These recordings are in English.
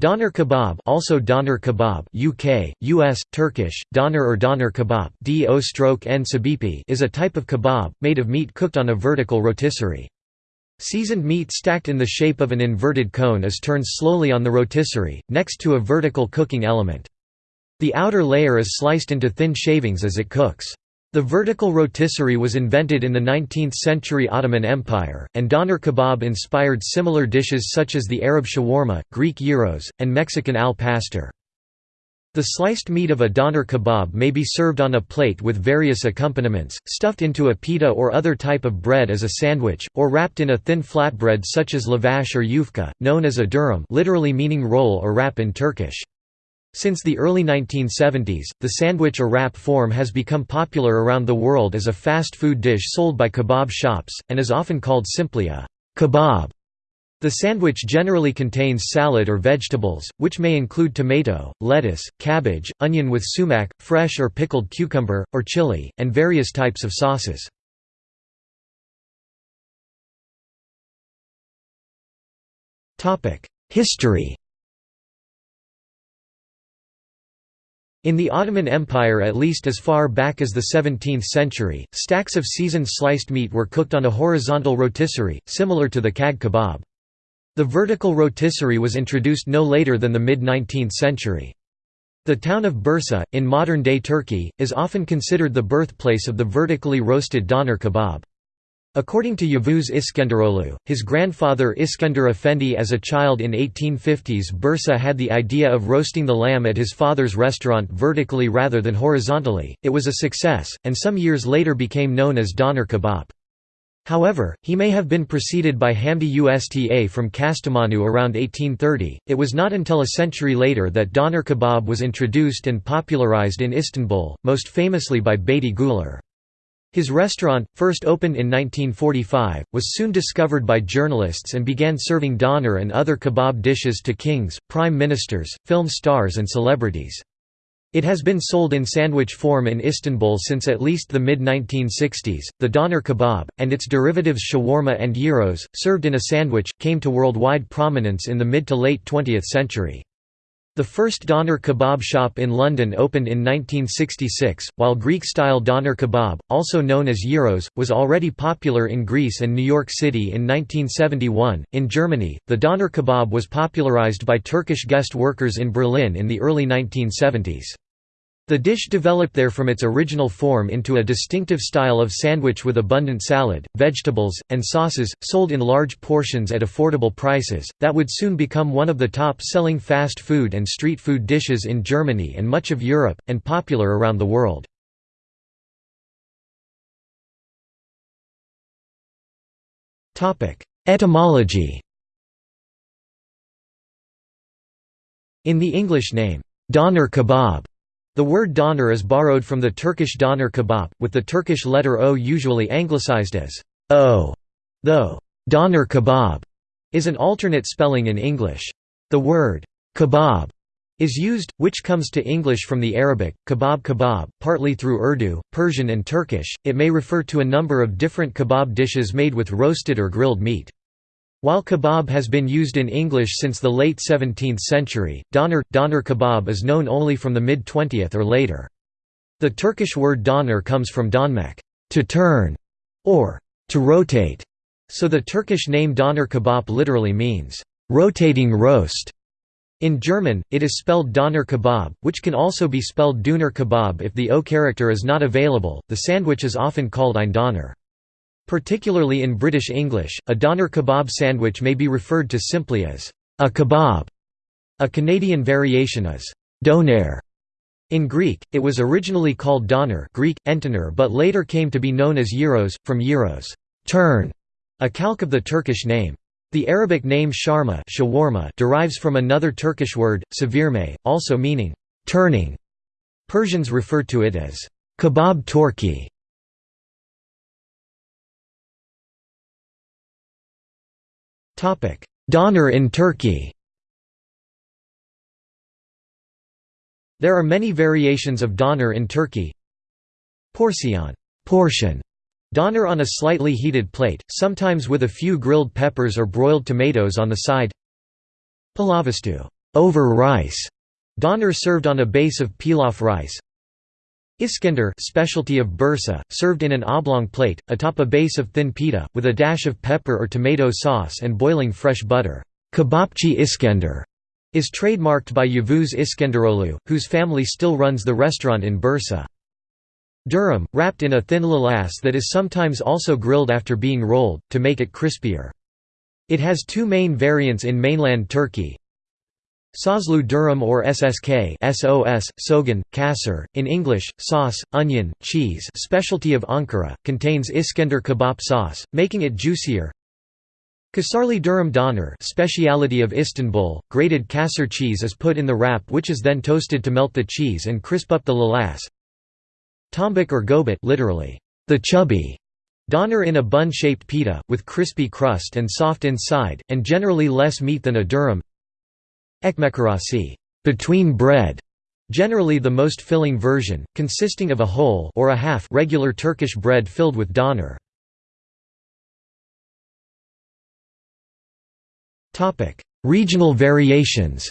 Doner kebab also doner kebab UK, US, Turkish, doner or doner kebab is a type of kebab, made of meat cooked on a vertical rotisserie. Seasoned meat stacked in the shape of an inverted cone is turned slowly on the rotisserie, next to a vertical cooking element. The outer layer is sliced into thin shavings as it cooks. The vertical rotisserie was invented in the 19th-century Ottoman Empire, and doner kebab inspired similar dishes such as the Arab shawarma, Greek gyros, and Mexican al pastor. The sliced meat of a doner kebab may be served on a plate with various accompaniments, stuffed into a pita or other type of bread as a sandwich, or wrapped in a thin flatbread such as lavash or yufka, known as a durum literally meaning roll or wrap in Turkish. Since the early 1970s, the sandwich or wrap form has become popular around the world as a fast food dish sold by kebab shops, and is often called simply a kebab. The sandwich generally contains salad or vegetables, which may include tomato, lettuce, cabbage, onion with sumac, fresh or pickled cucumber, or chili, and various types of sauces. History In the Ottoman Empire at least as far back as the 17th century, stacks of seasoned sliced meat were cooked on a horizontal rotisserie, similar to the kag kebab. The vertical rotisserie was introduced no later than the mid-19th century. The town of Bursa, in modern-day Turkey, is often considered the birthplace of the vertically roasted doner kebab. According to Yavuz Iskenderoglu, his grandfather Iskender Effendi as a child in 1850s Bursa had the idea of roasting the lamb at his father's restaurant vertically rather than horizontally, it was a success, and some years later became known as doner kebab. However, he may have been preceded by Hamdi Usta from Kastamonu around 1830. It was not until a century later that doner kebab was introduced and popularized in Istanbul, most famously by Beyti Guler. His restaurant, first opened in 1945, was soon discovered by journalists and began serving doner and other kebab dishes to kings, prime ministers, film stars and celebrities. It has been sold in sandwich form in Istanbul since at least the mid-1960s. The doner kebab, and its derivatives shawarma and gyros, served in a sandwich, came to worldwide prominence in the mid to late 20th century. The first doner kebab shop in London opened in 1966, while Greek-style doner kebab, also known as gyros, was already popular in Greece and New York City in 1971. In Germany, the doner kebab was popularized by Turkish guest workers in Berlin in the early 1970s. The dish developed there from its original form into a distinctive style of sandwich with abundant salad, vegetables, and sauces, sold in large portions at affordable prices, that would soon become one of the top-selling fast food and street food dishes in Germany and much of Europe, and popular around the world. Etymology In the English name, doner kebab the word doner is borrowed from the Turkish doner kebab, with the Turkish letter O usually anglicized as o, though doner kebab is an alternate spelling in English. The word kebab is used, which comes to English from the Arabic, kebab kebab, partly through Urdu, Persian and Turkish. It may refer to a number of different kebab dishes made with roasted or grilled meat. While kebab has been used in English since the late 17th century, doner, doner kebab is known only from the mid-20th or later. The Turkish word doner comes from donmek to turn", or to rotate, so the Turkish name doner kebab literally means, rotating roast. In German, it is spelled Doner kebab, which can also be spelled Döner kebab if the O character is not available. The sandwich is often called ein Doner. Particularly in British English, a doner kebab sandwich may be referred to simply as a kebab. A Canadian variation is doner. In Greek, it was originally called doner Greek, entoner but later came to be known as gyros, from gyros turn", a calque of the Turkish name. The Arabic name sharma shawarma derives from another Turkish word, savirme, also meaning turning. Persians refer to it as kebab torki. Doner in Turkey There are many variations of doner in Turkey. Porsiyon portion", doner on a slightly heated plate, sometimes with a few grilled peppers or broiled tomatoes on the side. Pilavastu over rice doner served on a base of pilaf rice. Iskender specialty of Bursa, served in an oblong plate, atop a base of thin pita, with a dash of pepper or tomato sauce and boiling fresh butter. Kebapçı Iskender is trademarked by Yavuz Iskenderoglu, whose family still runs the restaurant in Bursa. Durum, wrapped in a thin lavaş that is sometimes also grilled after being rolled, to make it crispier. It has two main variants in mainland Turkey, Soslu durum or SSK SOS, Sogan, Kasser, in English, sauce, onion, cheese specialty of Ankara, contains Iskender kebab sauce, making it juicier. Kasarli durum doner speciality of Istanbul, grated Kasser cheese is put in the wrap which is then toasted to melt the cheese and crisp up the lavaş. Tombik or gobit literally, the chubby Doner in a bun-shaped pita, with crispy crust and soft inside, and generally less meat than a durum Ekmekarasi between bread, generally the most filling version, consisting of a whole or a half regular Turkish bread filled with doner. Topic: Regional variations.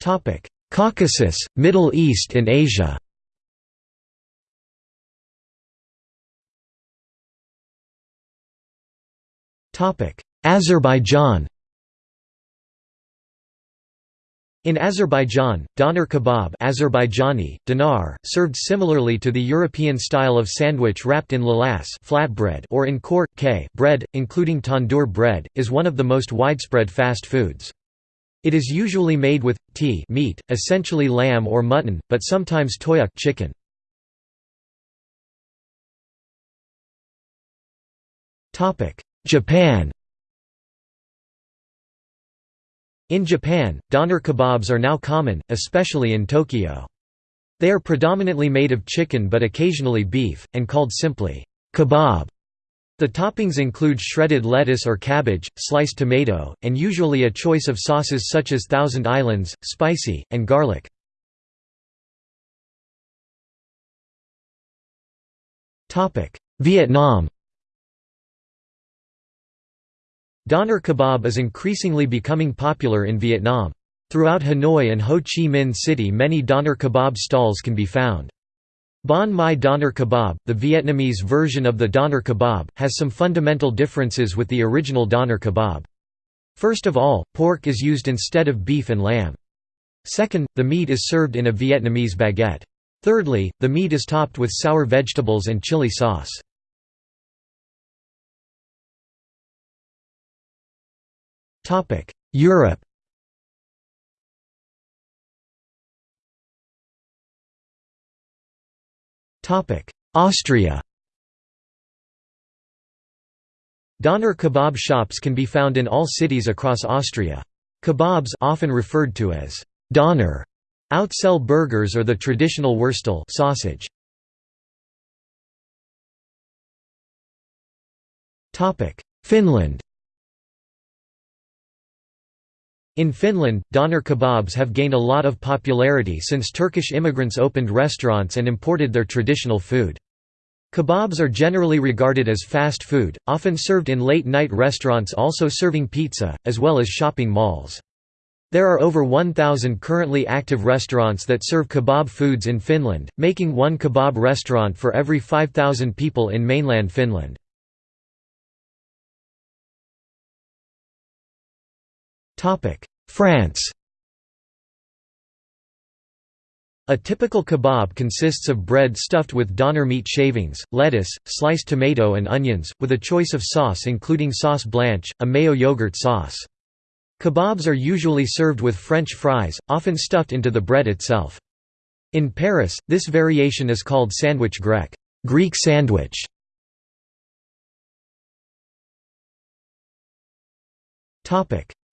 Topic: Caucasus, Middle East and Asia. Azerbaijan In Azerbaijan, doner kebab Azerbaijani, dinar, served similarly to the European style of sandwich wrapped in lavaş flatbread or in kor, k bread, including tandoor bread, is one of the most widespread fast foods. It is usually made with, t meat, essentially lamb or mutton, but sometimes toyuk chicken. Japan In Japan, doner kebabs are now common, especially in Tokyo. They are predominantly made of chicken but occasionally beef, and called simply, kebab. The toppings include shredded lettuce or cabbage, sliced tomato, and usually a choice of sauces such as Thousand Islands, spicy, and garlic. Vietnam Doner kebab is increasingly becoming popular in Vietnam. Throughout Hanoi and Ho Chi Minh City many doner kebab stalls can be found. Banh Mi doner kebab, the Vietnamese version of the doner kebab, has some fundamental differences with the original doner kebab. First of all, pork is used instead of beef and lamb. Second, the meat is served in a Vietnamese baguette. Thirdly, the meat is topped with sour vegetables and chili sauce. Europe Topic: Austria Doner kebab shops can be found in all cities across Austria. Kebabs often referred to as Doner outsell burgers or the traditional Wurstel sausage. Finland In Finland, doner kebabs have gained a lot of popularity since Turkish immigrants opened restaurants and imported their traditional food. Kebabs are generally regarded as fast food, often served in late-night restaurants also serving pizza, as well as shopping malls. There are over 1,000 currently active restaurants that serve kebab foods in Finland, making one kebab restaurant for every 5,000 people in mainland Finland. France A typical kebab consists of bread stuffed with doner meat shavings, lettuce, sliced tomato and onions, with a choice of sauce including sauce blanche, a mayo yogurt sauce. Kebabs are usually served with French fries, often stuffed into the bread itself. In Paris, this variation is called sandwich grec Greek sandwich".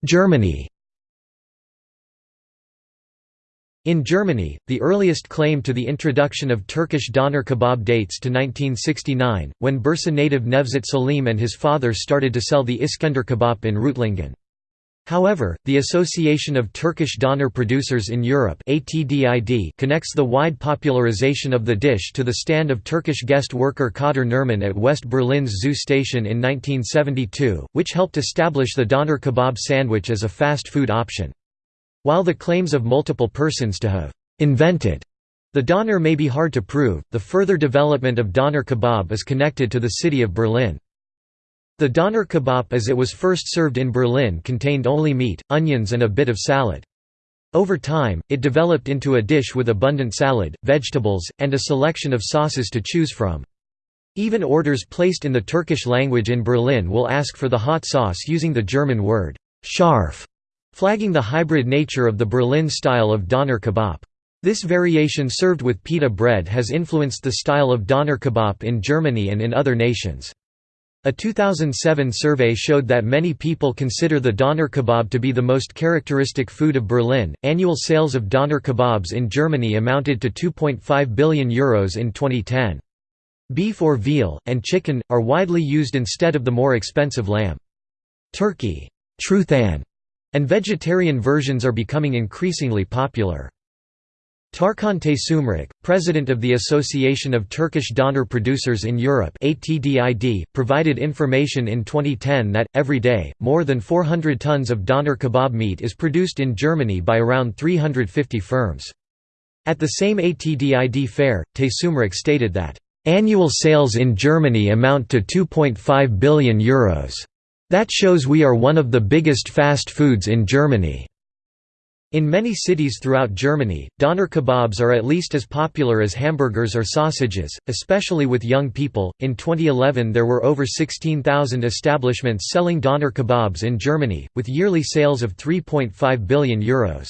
Germany In Germany, the earliest claim to the introduction of Turkish doner kebab dates to 1969, when Bursa native Nevzat Salim and his father started to sell the Iskender kebab in Reutlingen. However, the Association of Turkish Doner Producers in Europe connects the wide popularization of the dish to the stand of Turkish guest worker Kadir Nerman at West Berlin's Zoo Station in 1972, which helped establish the doner kebab sandwich as a fast food option. While the claims of multiple persons to have «invented» the doner may be hard to prove, the further development of doner kebab is connected to the city of Berlin. The doner kebab as it was first served in Berlin contained only meat, onions and a bit of salad. Over time, it developed into a dish with abundant salad, vegetables, and a selection of sauces to choose from. Even orders placed in the Turkish language in Berlin will ask for the hot sauce using the German word scharf, flagging the hybrid nature of the Berlin style of doner kebab. This variation served with pita bread has influenced the style of doner kebab in Germany and in other nations. A 2007 survey showed that many people consider the doner kebab to be the most characteristic food of Berlin. Annual sales of doner kebabs in Germany amounted to 2.5 billion euros in 2010. Beef or veal, and chicken, are widely used instead of the more expensive lamb. Turkey, Truthahn, and vegetarian versions are becoming increasingly popular. Tarkan Taşyumruk, president of the Association of Turkish Doner Producers in Europe provided information in 2010 that, every day, more than 400 tons of doner kebab meat is produced in Germany by around 350 firms. At the same ATDID fair, Taşyumruk stated that, "...annual sales in Germany amount to €2.5 billion Euros. That shows we are one of the biggest fast foods in Germany." In many cities throughout Germany, doner kebabs are at least as popular as hamburgers or sausages, especially with young people. In 2011, there were over 16,000 establishments selling doner kebabs in Germany, with yearly sales of 3.5 billion euros.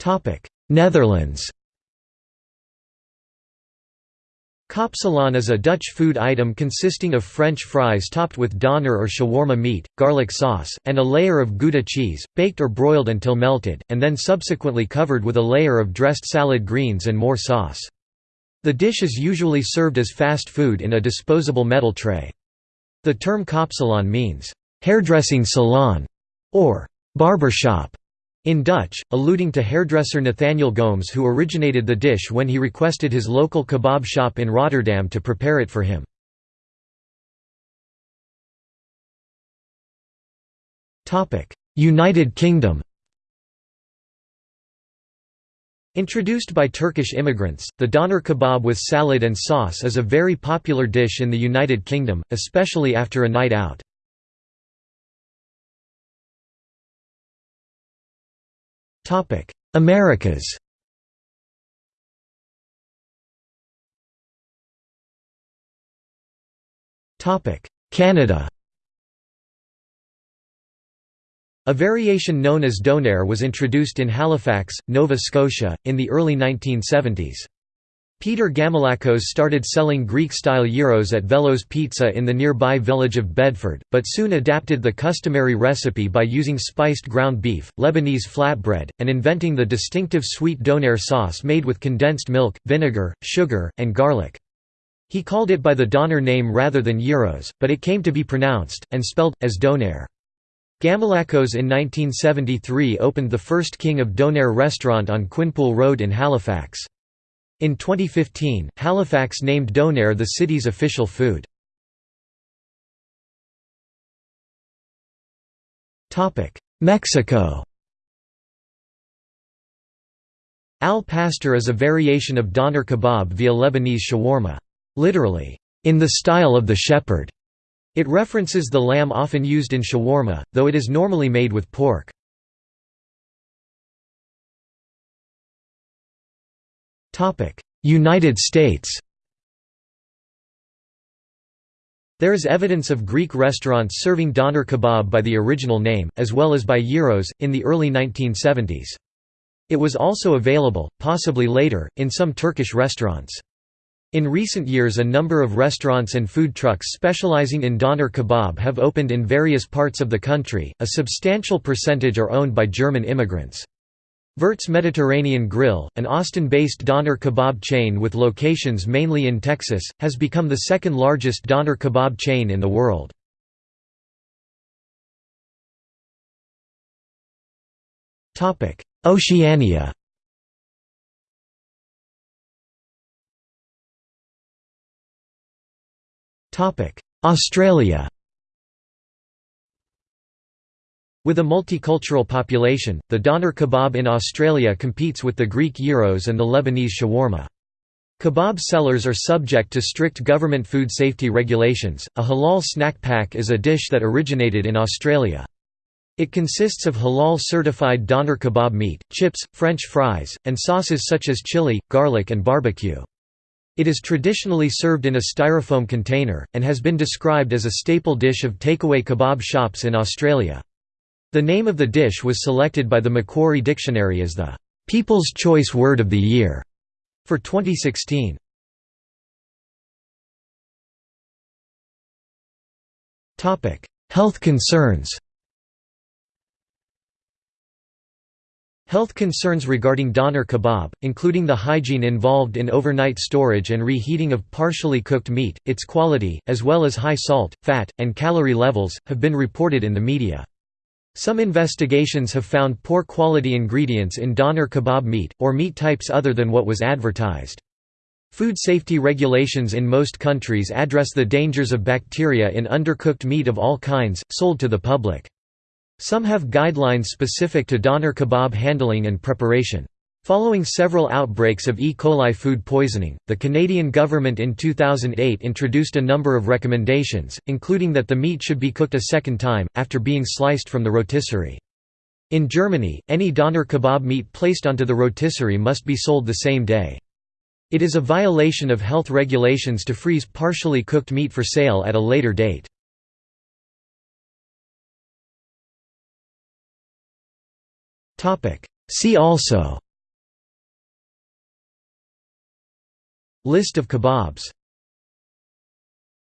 Topic: Netherlands. Kapsalon is a Dutch food item consisting of French fries topped with doner or shawarma meat, garlic sauce, and a layer of Gouda cheese, baked or broiled until melted, and then subsequently covered with a layer of dressed salad greens and more sauce. The dish is usually served as fast food in a disposable metal tray. The term kapsalon means, hairdressing salon, or barbershop, in Dutch, alluding to hairdresser Nathaniel Gomes who originated the dish when he requested his local kebab shop in Rotterdam to prepare it for him. United Kingdom Introduced by Turkish immigrants, the doner kebab with salad and sauce is a very popular dish in the United Kingdom, especially after a night out. Topic: Americas. Topic: Canada. A variation known as donair was introduced in Halifax, Nova Scotia, in the early 1970s. Peter Gamoulakos started selling Greek-style gyros at Velos Pizza in the nearby village of Bedford, but soon adapted the customary recipe by using spiced ground beef, Lebanese flatbread, and inventing the distinctive sweet donair sauce made with condensed milk, vinegar, sugar, and garlic. He called it by the doner name rather than gyros, but it came to be pronounced, and spelled, as donair. Gamoulakos in 1973 opened the first King of Donair restaurant on Quinpool Road in Halifax. In 2015, Halifax named donair the city's official food. Mexico Al pastor is a variation of doner kebab via Lebanese shawarma. Literally, in the style of the shepherd. It references the lamb often used in shawarma, though it is normally made with pork. United States There is evidence of Greek restaurants serving doner kebab by the original name, as well as by gyros, in the early 1970s. It was also available, possibly later, in some Turkish restaurants. In recent years a number of restaurants and food trucks specializing in doner kebab have opened in various parts of the country, a substantial percentage are owned by German immigrants. Vert's Mediterranean Grill, an Austin-based doner kebab chain with locations mainly in Texas, has become the second largest doner kebab chain in the world. Oceania Australia With a multicultural population, the doner kebab in Australia competes with the Greek gyros and the Lebanese shawarma. Kebab sellers are subject to strict government food safety regulations. A halal snack pack is a dish that originated in Australia. It consists of halal certified doner kebab meat, chips, french fries, and sauces such as chili, garlic, and barbecue. It is traditionally served in a styrofoam container, and has been described as a staple dish of takeaway kebab shops in Australia. The name of the dish was selected by the Macquarie Dictionary as the "'People's Choice Word of the Year' for 2016. Health concerns Health concerns regarding doner kebab, including the hygiene involved in overnight storage and reheating of partially cooked meat, its quality, as well as high salt, fat, and calorie levels, have been reported in the media. Some investigations have found poor quality ingredients in doner kebab meat, or meat types other than what was advertised. Food safety regulations in most countries address the dangers of bacteria in undercooked meat of all kinds, sold to the public. Some have guidelines specific to doner kebab handling and preparation. Following several outbreaks of E. coli food poisoning, the Canadian government in 2008 introduced a number of recommendations, including that the meat should be cooked a second time, after being sliced from the rotisserie. In Germany, any doner kebab meat placed onto the rotisserie must be sold the same day. It is a violation of health regulations to freeze partially cooked meat for sale at a later date. See also List of kebabs